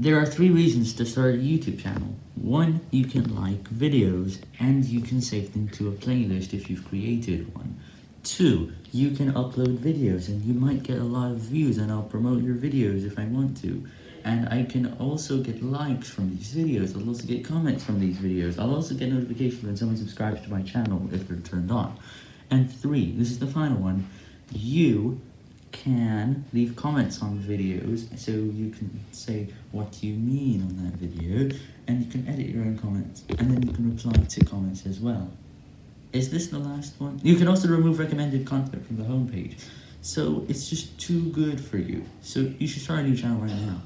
There are three reasons to start a YouTube channel. One, you can like videos, and you can save them to a playlist if you've created one. Two, you can upload videos, and you might get a lot of views, and I'll promote your videos if I want to. And I can also get likes from these videos, I'll also get comments from these videos, I'll also get notifications when someone subscribes to my channel if they're turned on. And three, this is the final one, you can leave comments on videos, so you can say what you mean on that video, and you can edit your own comments, and then you can reply to comments as well. Is this the last one? You can also remove recommended content from the homepage, so it's just too good for you, so you should start a new channel right now.